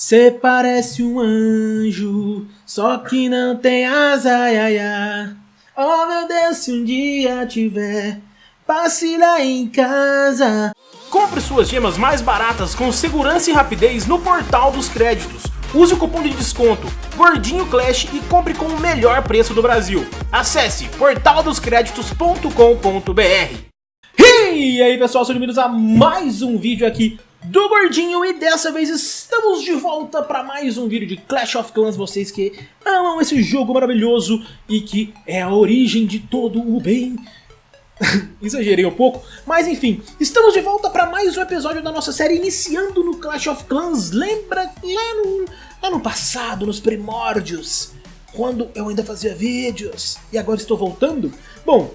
Cê parece um anjo, só que não tem asa, ai. Oh meu Deus, se um dia tiver, passe lá em casa. Compre suas gemas mais baratas com segurança e rapidez no Portal dos Créditos. Use o cupom de desconto Gordinho Clash e compre com o melhor preço do Brasil. Acesse portaldoscreditos.com.br E aí pessoal, sejam bem-vindos a mais um vídeo aqui do Gordinho e dessa vez estamos de volta para mais um vídeo de Clash of Clans, vocês que amam esse jogo maravilhoso e que é a origem de todo o bem. Exagerei um pouco, mas enfim, estamos de volta para mais um episódio da nossa série iniciando no Clash of Clans. Lembra lá no, lá no passado, nos primórdios, quando eu ainda fazia vídeos e agora estou voltando? Bom,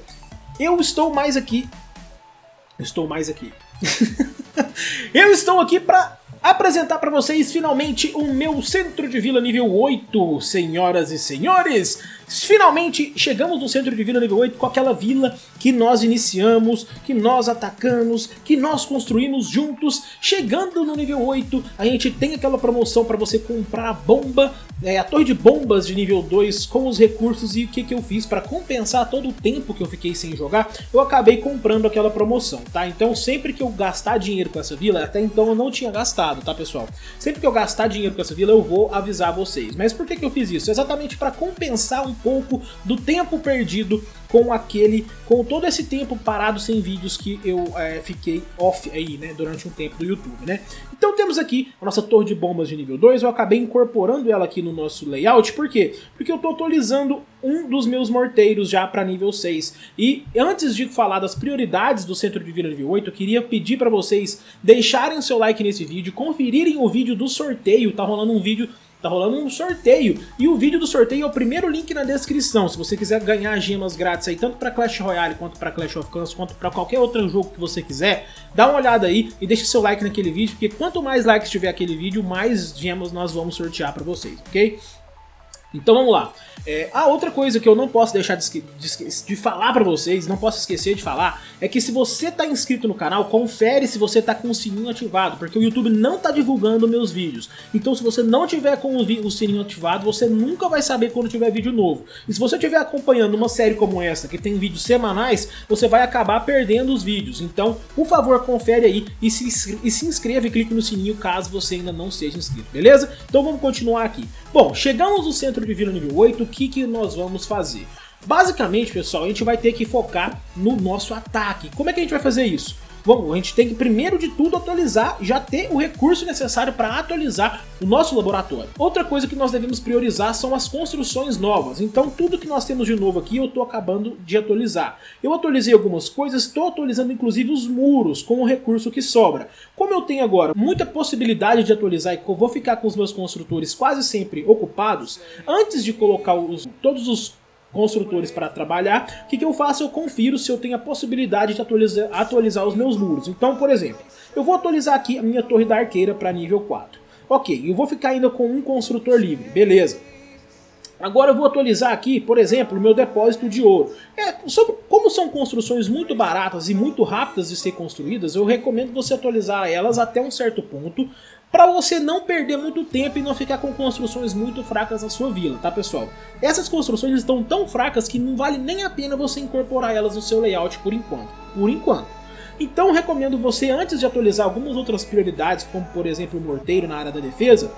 eu estou mais aqui... Estou mais aqui. Eu estou aqui para apresentar para vocês finalmente o meu centro de vila nível 8, senhoras e senhores. Finalmente chegamos no centro de vila nível 8 com aquela vila que nós iniciamos, que nós atacamos, que nós construímos juntos. Chegando no nível 8, a gente tem aquela promoção para você comprar a bomba, é, a torre de bombas de nível 2 com os recursos e o que, que eu fiz para compensar todo o tempo que eu fiquei sem jogar, eu acabei comprando aquela promoção, tá? Então sempre que eu gastar dinheiro com essa vila, até então eu não tinha gastado, tá pessoal? Sempre que eu gastar dinheiro com essa vila eu vou avisar vocês. Mas por que, que eu fiz isso? Exatamente para compensar um pouco do tempo perdido com aquele, com todo esse tempo parado sem vídeos que eu é, fiquei off aí, né, durante um tempo do YouTube, né. Então temos aqui a nossa torre de bombas de nível 2, eu acabei incorporando ela aqui no nosso layout, por quê? Porque eu tô atualizando um dos meus morteiros já para nível 6. E antes de falar das prioridades do centro de vila nível 8, eu queria pedir para vocês deixarem seu like nesse vídeo, conferirem o vídeo do sorteio, tá rolando um vídeo Tá rolando um sorteio. E o vídeo do sorteio é o primeiro link na descrição. Se você quiser ganhar gemas grátis aí, tanto para Clash Royale, quanto para Clash of Clans, quanto para qualquer outro jogo que você quiser, dá uma olhada aí e deixa seu like naquele vídeo, porque quanto mais likes tiver aquele vídeo, mais gemas nós vamos sortear para vocês, ok? Então vamos lá. É, a outra coisa que eu não posso deixar de, de, de falar pra vocês, não posso esquecer de falar, é que se você tá inscrito no canal, confere se você tá com o sininho ativado, porque o YouTube não tá divulgando meus vídeos. Então se você não tiver com o, o sininho ativado, você nunca vai saber quando tiver vídeo novo. E se você estiver acompanhando uma série como essa, que tem vídeos semanais, você vai acabar perdendo os vídeos. Então, por favor, confere aí e se, e se inscreva e clique no sininho caso você ainda não seja inscrito, beleza? Então vamos continuar aqui. Bom, chegamos no centro de vila nível 8, o que, que nós vamos fazer? Basicamente, pessoal, a gente vai ter que focar no nosso ataque. Como é que a gente vai fazer isso? Bom, a gente tem que primeiro de tudo atualizar, já ter o recurso necessário para atualizar o nosso laboratório. Outra coisa que nós devemos priorizar são as construções novas, então tudo que nós temos de novo aqui eu estou acabando de atualizar. Eu atualizei algumas coisas, estou atualizando inclusive os muros com o recurso que sobra. Como eu tenho agora muita possibilidade de atualizar e vou ficar com os meus construtores quase sempre ocupados, antes de colocar os, todos os construtores para trabalhar, o que, que eu faço? Eu confiro se eu tenho a possibilidade de atualizar, atualizar os meus muros. Então, por exemplo, eu vou atualizar aqui a minha torre da arqueira para nível 4. Ok, eu vou ficar ainda com um construtor livre, beleza. Agora eu vou atualizar aqui, por exemplo, o meu depósito de ouro. É, sobre, como são construções muito baratas e muito rápidas de ser construídas, eu recomendo você atualizar elas até um certo ponto, para você não perder muito tempo e não ficar com construções muito fracas na sua vila, tá pessoal? Essas construções estão tão fracas que não vale nem a pena você incorporar elas no seu layout por enquanto. Por enquanto. Então recomendo você, antes de atualizar algumas outras prioridades, como por exemplo o morteiro na área da defesa,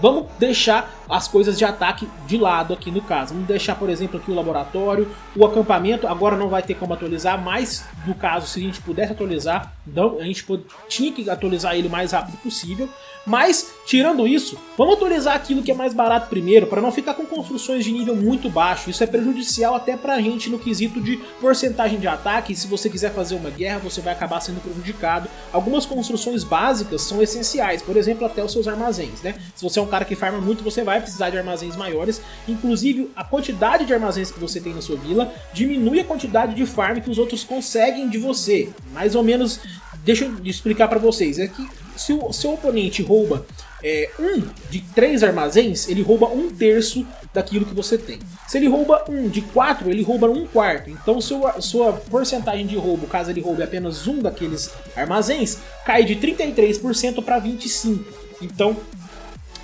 Vamos deixar as coisas de ataque de lado aqui no caso. Vamos deixar, por exemplo, aqui o laboratório, o acampamento. Agora não vai ter como atualizar, mas no caso, se a gente pudesse atualizar, então, a gente tinha que atualizar ele o mais rápido possível. Mas, tirando isso, vamos atualizar aquilo que é mais barato primeiro, para não ficar com construções de nível muito baixo. Isso é prejudicial até pra gente no quesito de porcentagem de ataque, e se você quiser fazer uma guerra, você vai acabar sendo prejudicado. Algumas construções básicas são essenciais, por exemplo, até os seus armazéns, né? Se você é um cara que farma muito, você vai precisar de armazéns maiores. Inclusive, a quantidade de armazéns que você tem na sua vila diminui a quantidade de farm que os outros conseguem de você. Mais ou menos deixa eu explicar para vocês. É que se o seu oponente rouba é, um de três armazéns, ele rouba um terço daquilo que você tem. Se ele rouba um de quatro, ele rouba um quarto. Então sua, sua porcentagem de roubo, caso ele roube apenas um daqueles armazéns, cai de 33% para 25%. Então,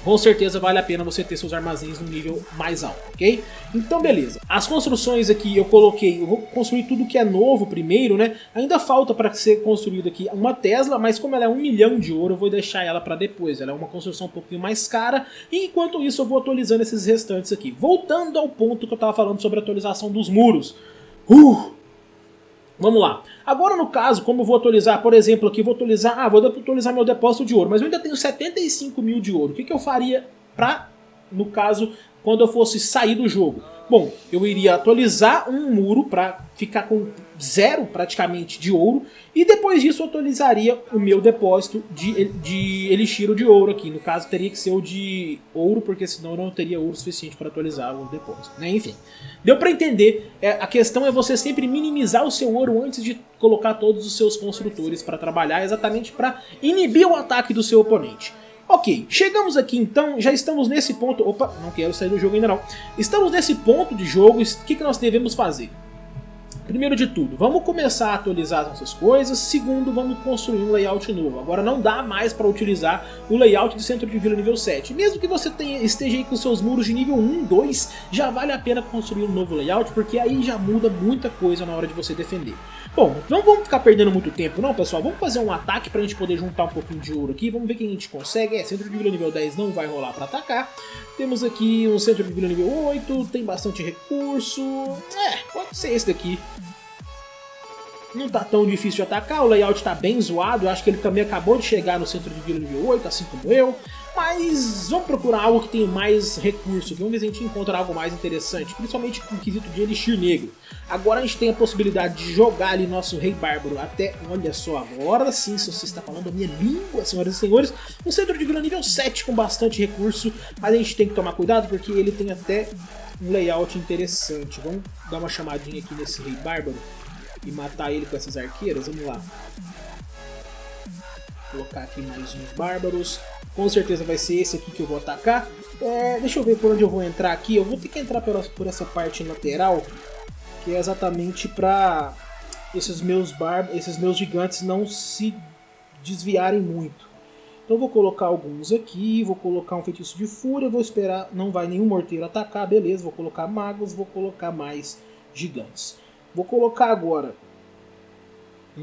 com certeza vale a pena você ter seus armazéns no nível mais alto, ok? Então beleza, as construções aqui eu coloquei, eu vou construir tudo que é novo primeiro, né? Ainda falta para ser construído aqui uma Tesla, mas como ela é um milhão de ouro, eu vou deixar ela para depois, ela é uma construção um pouquinho mais cara, e enquanto isso eu vou atualizando esses restantes aqui. Voltando ao ponto que eu estava falando sobre a atualização dos muros. Uh! Vamos lá. Agora no caso, como eu vou atualizar, por exemplo, aqui vou atualizar, ah, vou atualizar meu depósito de ouro, mas eu ainda tenho 75 mil de ouro. O que, que eu faria para, no caso, quando eu fosse sair do jogo? Bom, eu iria atualizar um muro para ficar com zero praticamente de ouro e depois disso eu atualizaria o meu depósito de, de elixir de ouro aqui. No caso teria que ser o de ouro porque senão eu não teria ouro suficiente para atualizar o depósito. Né? Enfim, deu para entender. É, a questão é você sempre minimizar o seu ouro antes de colocar todos os seus construtores para trabalhar exatamente para inibir o ataque do seu oponente. Ok, chegamos aqui então, já estamos nesse ponto... Opa, não quero sair do jogo ainda não. Estamos nesse ponto de jogo, o que, que nós devemos fazer? Primeiro de tudo, vamos começar a atualizar as nossas coisas. Segundo, vamos construir um layout novo. Agora não dá mais para utilizar o layout do centro de vila nível 7. Mesmo que você tenha, esteja aí com seus muros de nível 1, 2, já vale a pena construir um novo layout, porque aí já muda muita coisa na hora de você defender. Bom, não vamos ficar perdendo muito tempo não, pessoal. Vamos fazer um ataque pra gente poder juntar um pouquinho de ouro aqui. Vamos ver quem a gente consegue. É, centro de vila nível 10 não vai rolar pra atacar. Temos aqui um centro de vila nível 8, tem bastante recurso. É, pode ser esse daqui. Não tá tão difícil de atacar, o layout tá bem zoado, eu acho que ele também acabou de chegar no centro de vila nível 8, assim como eu. Mas vamos procurar algo que tenha mais recurso, vamos ver se a gente encontra algo mais interessante, principalmente com o quesito de Elixir Negro. Agora a gente tem a possibilidade de jogar ali nosso Rei Bárbaro até, olha só, agora sim, se você está falando a minha língua, senhoras e senhores, um centro de vila nível 7 com bastante recurso, mas a gente tem que tomar cuidado porque ele tem até um layout interessante. Vamos dar uma chamadinha aqui nesse Rei Bárbaro e matar ele com essas arqueiras, vamos lá. Colocar aqui mais uns bárbaros. Com certeza vai ser esse aqui que eu vou atacar. É, deixa eu ver por onde eu vou entrar aqui. Eu vou ter que entrar por, por essa parte lateral, que é exatamente para esses meus bar esses meus gigantes não se desviarem muito. Então vou colocar alguns aqui, vou colocar um feitiço de fúria, vou esperar, não vai nenhum morteiro atacar, beleza, vou colocar magos, vou colocar mais gigantes. Vou colocar agora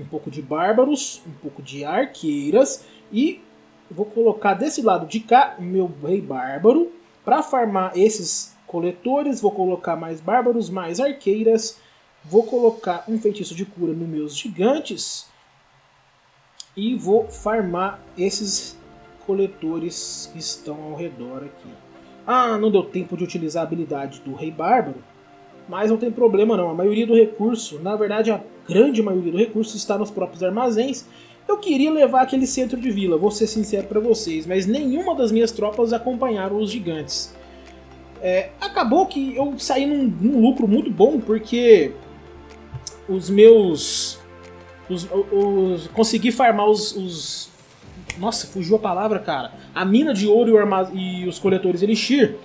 um pouco de bárbaros, um pouco de arqueiras e vou colocar desse lado de cá o meu rei bárbaro para farmar esses coletores. Vou colocar mais bárbaros, mais arqueiras. Vou colocar um feitiço de cura nos meus gigantes e vou farmar esses coletores que estão ao redor aqui. Ah, não deu tempo de utilizar a habilidade do Rei Bárbaro, mas não tem problema não. A maioria do recurso, na verdade a grande maioria do recurso está nos próprios armazéns. Eu queria levar aquele centro de vila, vou ser sincero para vocês, mas nenhuma das minhas tropas acompanharam os gigantes. É, acabou que eu saí num, num, lucro muito bom, porque os meus... Os, os, consegui farmar os, os, Nossa, fugiu a palavra, cara. A mina de ouro e, e os coletores Elixir.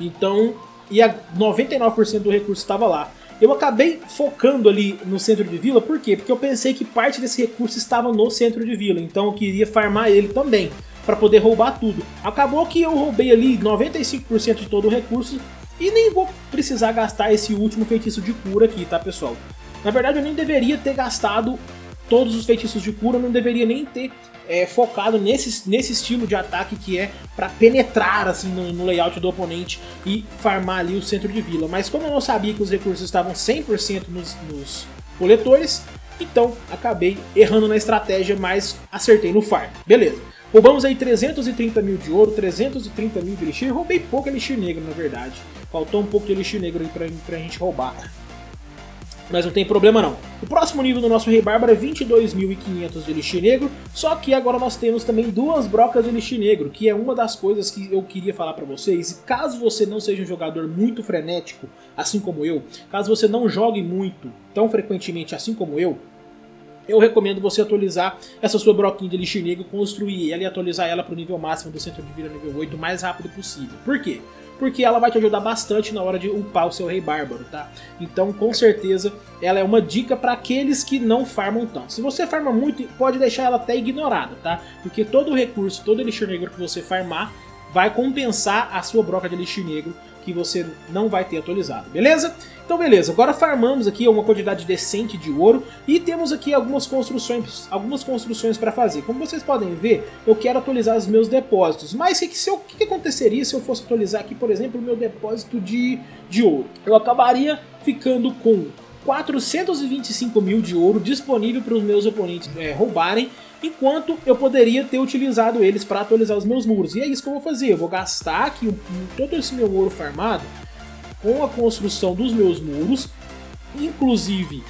Então e a 99% do recurso estava lá. Eu acabei focando ali no centro de vila, por quê? Porque eu pensei que parte desse recurso estava no centro de vila, então eu queria farmar ele também, para poder roubar tudo. Acabou que eu roubei ali 95% de todo o recurso e nem vou precisar gastar esse último feitiço de cura aqui, tá pessoal? Na verdade eu nem deveria ter gastado todos os feitiços de cura, não deveria nem ter é, focado nesse, nesse estilo de ataque que é para penetrar assim no, no, layout do oponente e farmar ali o centro de vila. Mas como eu não sabia que os recursos estavam 100% nos, nos coletores, então acabei errando na estratégia, mas acertei no farm. Beleza. Roubamos aí 330 mil de ouro, 330 mil de elixir, roubei pouco elixir negro na verdade. Faltou um pouco de elixir negro aí pra, pra gente roubar mas não tem problema não. O próximo nível do nosso Rei Bárbaro é 22.500 de Elixir Negro, só que agora nós temos também duas brocas de Elixir Negro, que é uma das coisas que eu queria falar pra vocês. E caso você não seja um jogador muito frenético, assim como eu, caso você não jogue muito, tão frequentemente assim como eu, eu recomendo você atualizar essa sua broquinha de Elixir Negro, construir ela e atualizar ela para o nível máximo do centro de vida nível 8 o mais rápido possível. Por quê? Porque ela vai te ajudar bastante na hora de upar o seu Rei Bárbaro, tá? Então, com certeza, ela é uma dica para aqueles que não farmam tanto. Se você farma muito, pode deixar ela até ignorada, tá? Porque todo recurso, todo Elixir Negro que você farmar, vai compensar a sua broca de Elixir Negro que você não vai ter atualizado, beleza? Então beleza, agora farmamos aqui uma quantidade decente de ouro e temos aqui algumas construções algumas construções para fazer. Como vocês podem ver, eu quero atualizar os meus depósitos, mas o que, se que, que aconteceria se eu fosse atualizar aqui, por exemplo, o meu depósito de, de ouro? Eu acabaria ficando com 425 mil de ouro disponível para os meus oponentes é, roubarem enquanto eu poderia ter utilizado eles para atualizar os meus muros. E é isso que eu vou fazer, eu vou gastar aqui todo esse meu ouro farmado com a construção dos meus muros, inclusive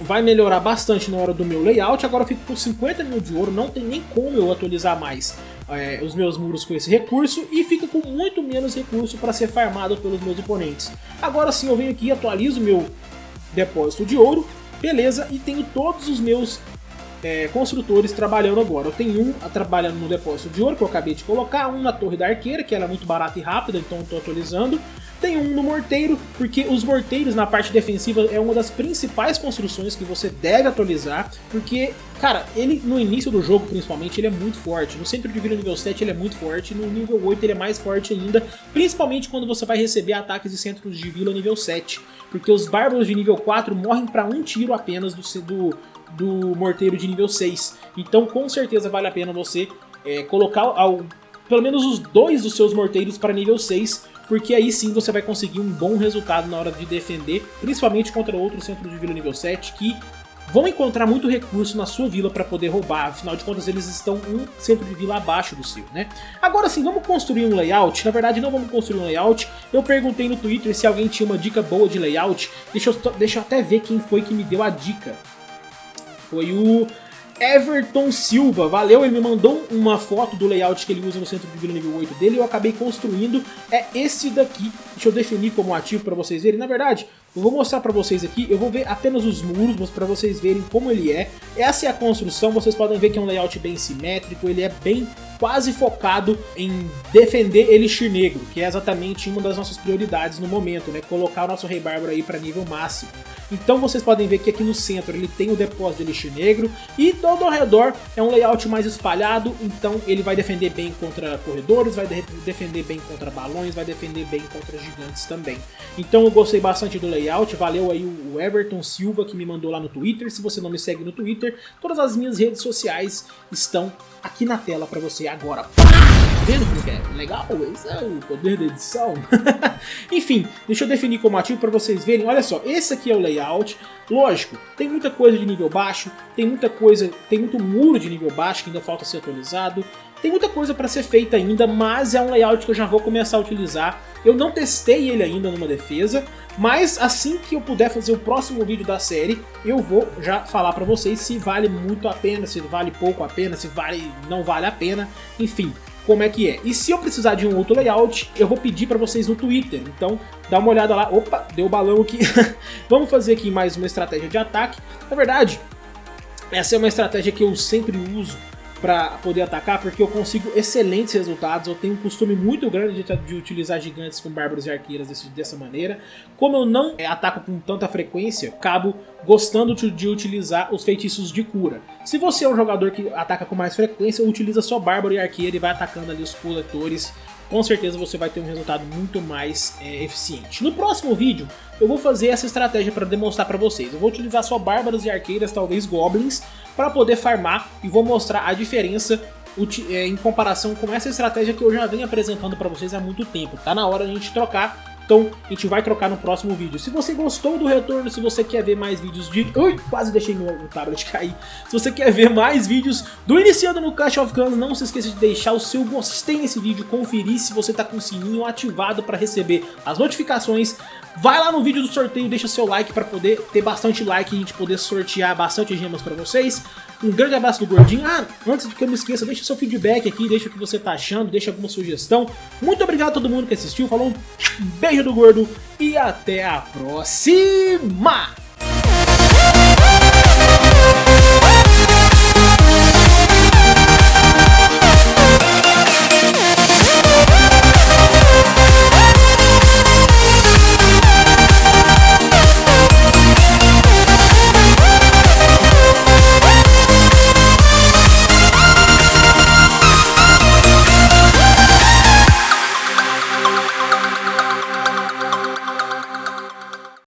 vai melhorar bastante na hora do meu layout, agora eu fico com 50 mil de ouro, não tem nem como eu atualizar mais é, os meus muros com esse recurso e fica com muito menos recurso para ser farmado pelos meus oponentes. Agora sim eu venho aqui, atualizo meu depósito de ouro, beleza, e tenho todos os meus é, construtores trabalhando agora. Eu tenho um trabalhando no depósito de ouro, que eu acabei de colocar, um na torre da arqueira, que ela é muito barata e rápida, então estou atualizando. Tem um no morteiro, porque os morteiros na parte defensiva é uma das principais construções que você deve atualizar, porque, cara, ele no início do jogo principalmente ele é muito forte. No centro de vida nível 7 ele é muito forte, no nível 8 ele é mais forte ainda, principalmente quando você vai receber ataques de centros de vila nível 7, porque os bárbaros de nível 4 morrem para um tiro apenas do, do, do morteiro de nível 6. Então com certeza vale a pena você é, colocar ao, pelo menos os dois dos seus morteiros para nível 6, porque aí sim você vai conseguir um bom resultado na hora de defender, principalmente contra outros centros de vila nível 7 que vão encontrar muito recurso na sua vila para poder roubar, afinal de contas eles estão um centro de vila abaixo do seu, né? Agora sim, vamos construir um layout? Na verdade não vamos construir um layout, eu perguntei no Twitter se alguém tinha uma dica boa de layout, deixa eu, deixa eu até ver quem foi que me deu a dica. Foi o Everton Silva, valeu, ele me mandou uma foto do layout que ele usa no centro de vila nível 8 dele eu acabei construindo, é esse daqui, deixa eu definir como ativo para vocês verem, na verdade, eu vou mostrar para vocês aqui, eu vou ver apenas os muros, para vocês verem como ele é, essa é a construção, vocês podem ver que é um layout bem simétrico, ele é bem quase focado em defender Elixir Negro, que é exatamente uma das nossas prioridades no momento, né, colocar o nosso Rei Bárbaro aí para nível máximo. Então vocês podem ver que aqui no centro ele tem o depósito de Elixir Negro e todo ao redor é um layout mais espalhado, então ele vai defender bem contra corredores, vai de defender bem contra balões, vai defender bem contra gigantes também. Então eu gostei bastante do layout, valeu aí o Everton Silva que me mandou lá no Twitter, se você não me segue no Twitter, todas as minhas redes sociais estão aqui na tela para você agora. Tá vendo como é legal? Esse é o poder da edição. Enfim, deixa eu definir como ativo para vocês verem. Olha só, esse aqui é o layout. Lógico, tem muita coisa de nível baixo, tem muita coisa, tem muito muro de nível baixo que ainda falta ser atualizado. Tem muita coisa para ser feita ainda, mas é um layout que eu já vou começar a utilizar. Eu não testei ele ainda numa defesa, mas assim que eu puder fazer o próximo vídeo da série, eu vou já falar para vocês se vale muito a pena, se vale pouco a pena, se vale não vale a pena, enfim como é que é. E se eu precisar de um outro layout, eu vou pedir para vocês no Twitter. Então dá uma olhada lá. Opa, deu balão aqui. Vamos fazer aqui mais uma estratégia de ataque. Na verdade, essa é uma estratégia que eu sempre uso para poder atacar, porque eu consigo excelentes resultados, eu tenho um costume muito grande de, de utilizar gigantes com bárbaros e arqueiras desse, dessa maneira. Como eu não é, ataco com tanta frequência, acabo gostando de, de, utilizar os feitiços de cura. Se você é um jogador que ataca com mais frequência, utiliza só bárbaro e arqueira e vai atacando ali os coletores com certeza você vai ter um resultado muito mais é, eficiente. No próximo vídeo, eu vou fazer essa estratégia para demonstrar para vocês. Eu vou utilizar só bárbaros e arqueiras, talvez goblins, para poder farmar e vou mostrar a diferença é, em comparação com essa estratégia que eu já venho apresentando para vocês há muito tempo. Tá na hora de a gente trocar então a gente vai trocar no próximo vídeo. Se você gostou do retorno, se você quer ver mais vídeos de... Ui, quase deixei meu tablet cair. Se você quer ver mais vídeos do Iniciando no Clash of Clans, não se esqueça de deixar o seu gostei nesse vídeo, conferir se você está com o sininho ativado para receber as notificações. Vai lá no vídeo do sorteio, deixa seu like para poder ter bastante like e a gente poder sortear bastante gemas para vocês. Um grande abraço do Gordinho. Ah, antes de que eu me esqueça, deixa seu feedback aqui, deixa o que você tá achando, deixa alguma sugestão. Muito obrigado a todo mundo que assistiu, falou um beijo do Gordo e até a próxima!